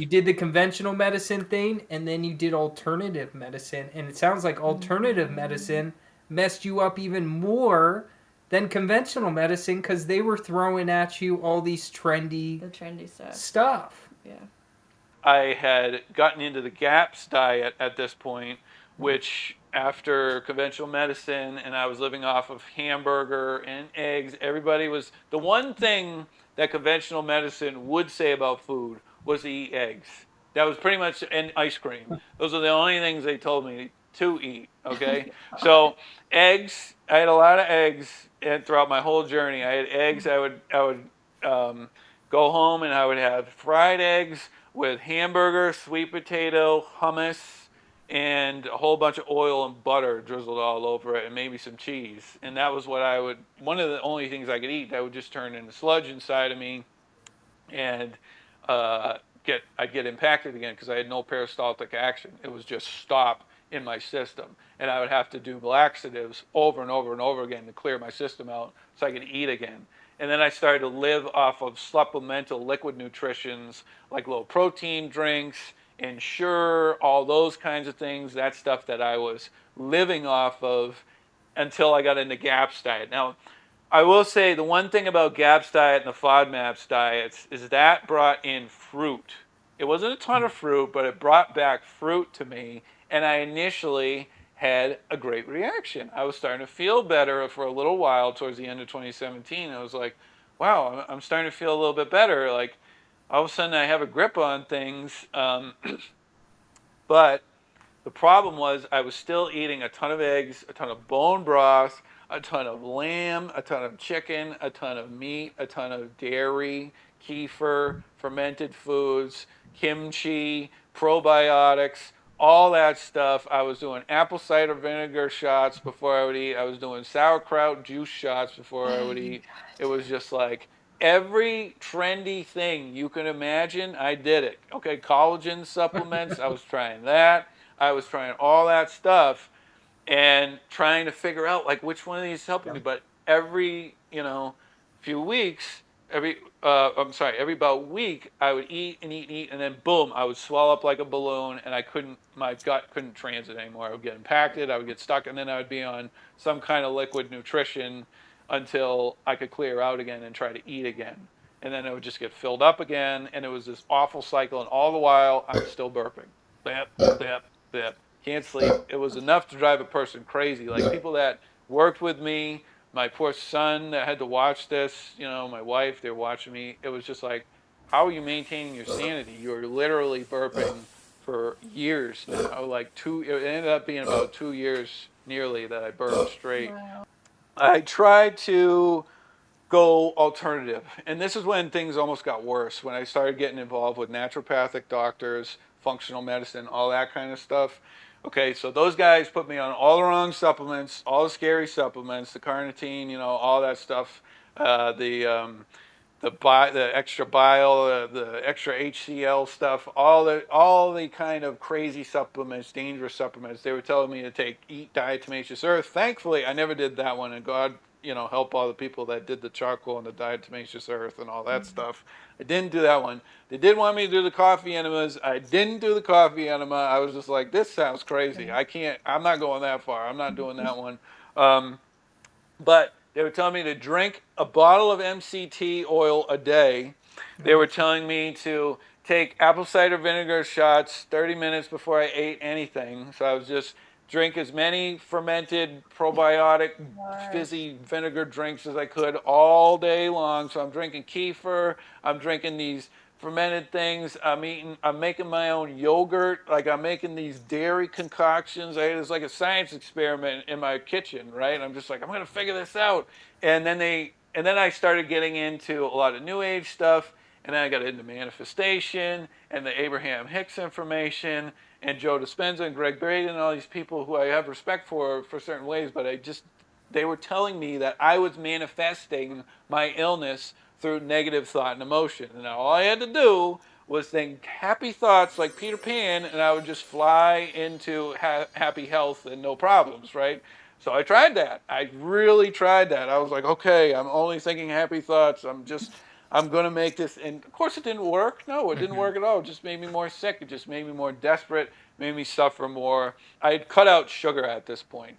You did the conventional medicine thing, and then you did alternative medicine, and it sounds like alternative medicine messed you up even more than conventional medicine because they were throwing at you all these trendy The trendy stuff. stuff. Yeah. I had gotten into the GAPS diet at this point, which after conventional medicine and I was living off of hamburger and eggs, everybody was the one thing that conventional medicine would say about food was to eat eggs. That was pretty much and ice cream. Those are the only things they told me to eat. Okay, so eggs. I had a lot of eggs, and throughout my whole journey, I had eggs. I would I would um, go home and I would have fried eggs with hamburger, sweet potato, hummus, and a whole bunch of oil and butter drizzled all over it, and maybe some cheese. And that was what I would. One of the only things I could eat that would just turn into sludge inside of me, and uh, get I'd get impacted again because I had no peristaltic action. It was just stop in my system, and I would have to do laxatives over and over and over again to clear my system out so I could eat again. And then I started to live off of supplemental liquid nutritions like low protein drinks, Ensure, all those kinds of things. That stuff that I was living off of until I got into GAPS diet. Now, I will say the one thing about GAPS diet and the FODMAPs diets is that brought in fruit. It wasn't a ton of fruit, but it brought back fruit to me, and I initially had a great reaction. I was starting to feel better for a little while towards the end of 2017. I was like, wow, I'm starting to feel a little bit better. Like, all of a sudden I have a grip on things. Um, but the problem was I was still eating a ton of eggs, a ton of bone broth, a ton of lamb, a ton of chicken, a ton of meat, a ton of dairy, kefir, fermented foods, kimchi, probiotics, all that stuff. I was doing apple cider vinegar shots before I would eat. I was doing sauerkraut juice shots before I would eat. It was just like every trendy thing you can imagine, I did it. Okay, collagen supplements, I was trying that. I was trying all that stuff and trying to figure out like which one of these is helping me. But every, you know, few weeks, every uh, I'm sorry, every about week I would eat and eat and eat and then boom, I would swell up like a balloon and I couldn't my gut couldn't transit anymore. I would get impacted, I would get stuck and then I would be on some kind of liquid nutrition until I could clear out again and try to eat again. And then it would just get filled up again, and it was this awful cycle. And all the while, I'm still burping. Bap, bap, bap. Can't sleep. It was enough to drive a person crazy. Like people that worked with me, my poor son that had to watch this, you know, my wife, they're watching me. It was just like, how are you maintaining your sanity? You're literally burping for years now. Like two, it ended up being about uh. two years nearly that I burped straight. Wow. I tried to go alternative. And this is when things almost got worse, when I started getting involved with naturopathic doctors, functional medicine, all that kind of stuff. Okay, so those guys put me on all the wrong supplements, all the scary supplements, the carnitine, you know, all that stuff, uh, the um, the bi- the extra bile, uh, the extra HCl stuff, all the all the kind of crazy supplements, dangerous supplements. They were telling me to take eat diatomaceous earth. Thankfully, I never did that one, and God, you know, help all the people that did the charcoal and the diatomaceous earth and all that mm-hmm. stuff. I didn't do that one. They did want me to do the coffee enemas. I didn't do the coffee enema. I was just like, this sounds crazy. I can't. I'm not going that far. I'm not doing that one. Um, but they were telling me to drink a bottle of MCT oil a day. They were telling me to take apple cider vinegar shots 30 minutes before I ate anything. So I was just drink as many fermented probiotic fizzy vinegar drinks as I could all day long. So I'm drinking kefir, I'm drinking these fermented things. I'm eating, I'm making my own yogurt. Like I'm making these dairy concoctions. I, it's like a science experiment in my kitchen, right? I'm just like, I'm going to figure this out. And then they, and then I started getting into a lot of new age stuff. And then I got into manifestation and the Abraham Hicks information and Joe Dispenza and Gregg Braden and all these people who I have respect for for certain ways. But I just, they were telling me that I was manifesting my illness through negative thought and emotion. And all I had to do was think happy thoughts like Peter Pan, and I would just fly into ha- happy health and no problems, right? So I tried that. I really tried that. I was like, okay, I'm only thinking happy thoughts. I'm just, I'm going to make this. And of course, it didn't work. No, it didn't Mm-hmm. work at all. It just made me more sick. It just made me more desperate, made me suffer more. I had cut out sugar at this point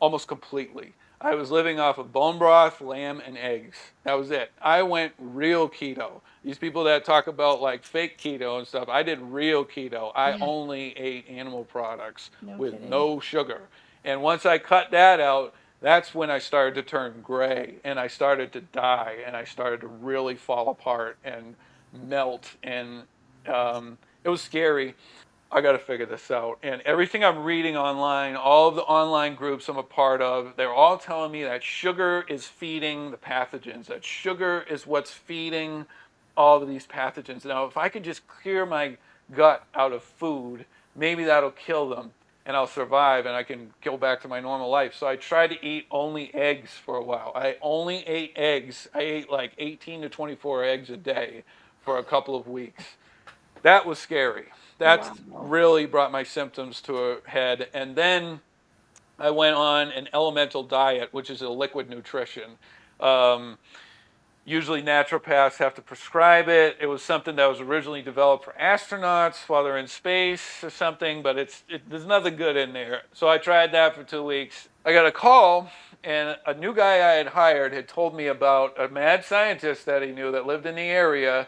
almost completely. I was living off of bone broth, lamb, and eggs. That was it. I went real keto. These people that talk about like fake keto and stuff, I did real keto. I Yeah. only ate animal products No with kidding. no sugar. And once I cut that out, that's when I started to turn gray and I started to die and I started to really fall apart and melt. And um, it was scary. I got to figure this out. And everything I'm reading online, all of the online groups I'm a part of, they're all telling me that sugar is feeding the pathogens, that sugar is what's feeding all of these pathogens. Now, if I could just clear my gut out of food, maybe that'll kill them and I'll survive and I can go back to my normal life. So I tried to eat only eggs for a while. I only ate eggs. I ate like 18 to 24 eggs a day for a couple of weeks. That was scary. That Wow. really brought my symptoms to a head. And then I went on an elemental diet, which is a liquid nutrition. Um, usually naturopaths have to prescribe it. It was something that was originally developed for astronauts while they're in space or something, but it's it, there's nothing good in there. So I tried that for two weeks. I got a call, and a new guy I had hired had told me about a mad scientist that he knew that lived in the area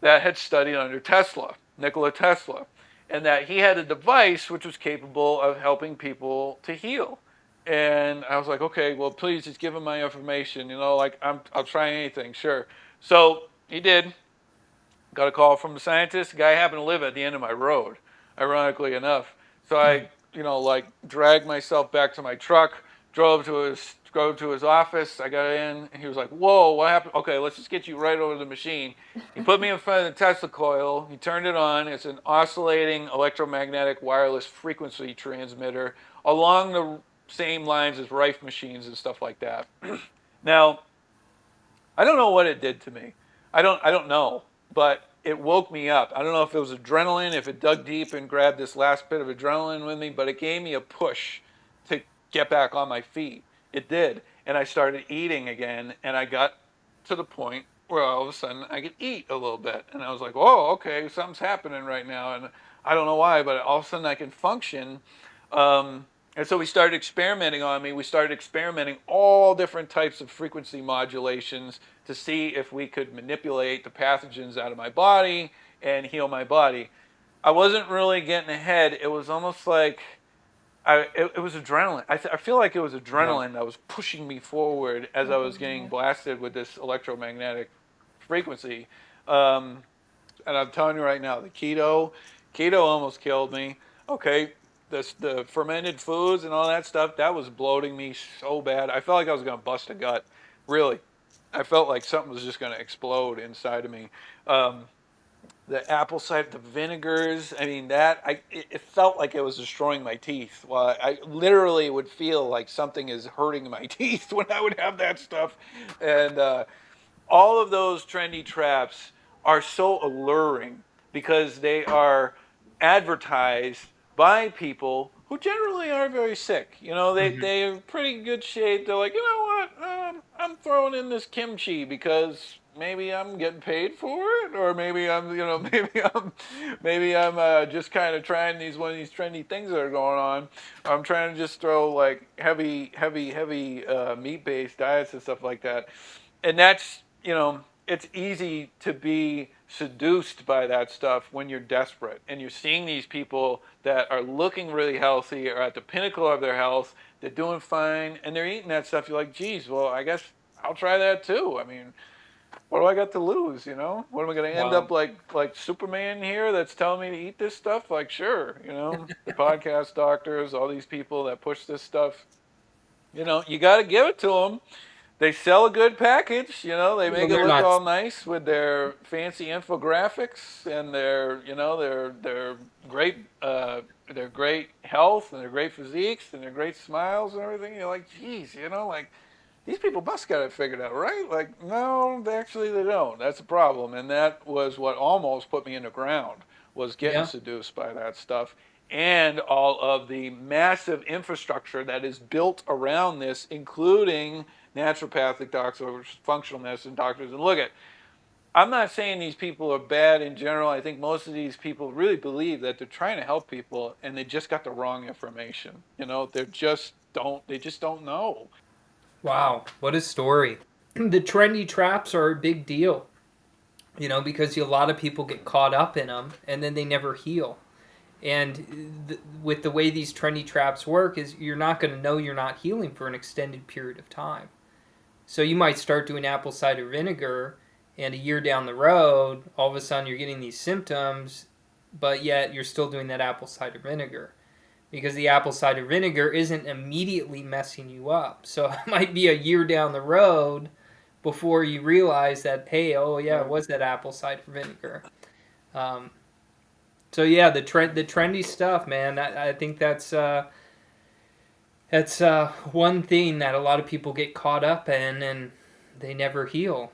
that had studied under Tesla, Nikola Tesla, and that he had a device which was capable of helping people to heal. And I was like, okay, well, please just give him my information. You know, like I'm, I'll try anything, sure. So he did. Got a call from the scientist. The guy happened to live at the end of my road, ironically enough. So I, you know, like dragged myself back to my truck, drove to his drove to his office. I got in, and he was like, "Whoa, what happened? Okay, let's just get you right over the machine." He put me in front of the Tesla coil. He turned it on. It's an oscillating electromagnetic wireless frequency transmitter along the same lines as Rife machines and stuff like that. now, I don't know what it did to me. I don't I don't know, but it woke me up. I don't know if it was adrenaline, if it dug deep and grabbed this last bit of adrenaline with me, but it gave me a push to get back on my feet. It did. And I started eating again and I got to the point where all of a sudden I could eat a little bit. And I was like, "Oh, okay, something's happening right now." And I don't know why, but all of a sudden I can function um, and so we started experimenting on me. We started experimenting all different types of frequency modulations to see if we could manipulate the pathogens out of my body and heal my body. I wasn't really getting ahead. It was almost like I, it, it was adrenaline. I, th- I feel like it was adrenaline that was pushing me forward as I was getting blasted with this electromagnetic frequency. Um, and I'm telling you right now, the keto, keto almost killed me. Okay, this the fermented foods and all that stuff that was bloating me so bad. I felt like I was gonna bust a gut. Really, I felt like something was just gonna explode inside of me. Um, the apple cider, the vinegars. I mean, that I it, it felt like it was destroying my teeth. Well, I literally would feel like something is hurting my teeth when I would have that stuff, and uh, all of those trendy traps are so alluring because they are advertised by people who generally aren't very sick. You know, they, they're pretty good shape. They're like, you know what, um, I'm throwing in this kimchi because maybe I'm getting paid for it, or maybe I'm, you know, maybe I'm, maybe I'm uh, just kind of trying these one of these trendy things that are going on. I'm trying to just throw like heavy, heavy, heavy uh, meat-based diets and stuff like that, and that's, you know, it's easy to be seduced by that stuff when you're desperate and you're seeing these people that are looking really healthy or at the pinnacle of their health they're doing fine and they're eating that stuff. You're like geez well i guess i'll try that too. I mean what do i got to lose you know? What am i going to end Wow. up like like superman here that's telling me to eat this stuff? Like sure you know? The podcast doctors all these people that push this stuff. You know you got to give it to them they sell a good package, you know. They make it look not- all nice with their fancy infographics and their, you know, their their great uh, their great health and their great physiques and their great smiles and everything. You're like, geez, you know, like these people must got it figured out, right? Like, no, they actually they don't. That's a problem, and that was what almost put me in the ground was getting Yeah. seduced by that stuff and all of the massive infrastructure that is built around this, including naturopathic doctors, functional medicine doctors. And look at I'm not saying these people are bad in general. I think most of these people really believe that they're trying to help people and they just got the wrong information. You know, they just don't they just don't know. Wow, what a story. the trendy traps are a big deal. You know, because a lot of people get caught up in them and then they never heal. And th- with the way these trendy traps work is you're not going to know you're not healing for an extended period of time. So you might start doing apple cider vinegar and a year down the road, all of a sudden you're getting these symptoms, but yet you're still doing that apple cider vinegar because the apple cider vinegar isn't immediately messing you up. So it might be a year down the road before you realize that, hey, oh yeah, it was that apple cider vinegar. Um, so yeah, the trend, the trendy stuff, man. I, I think that's uh, that's uh, one thing that a lot of people get caught up in, and they never heal.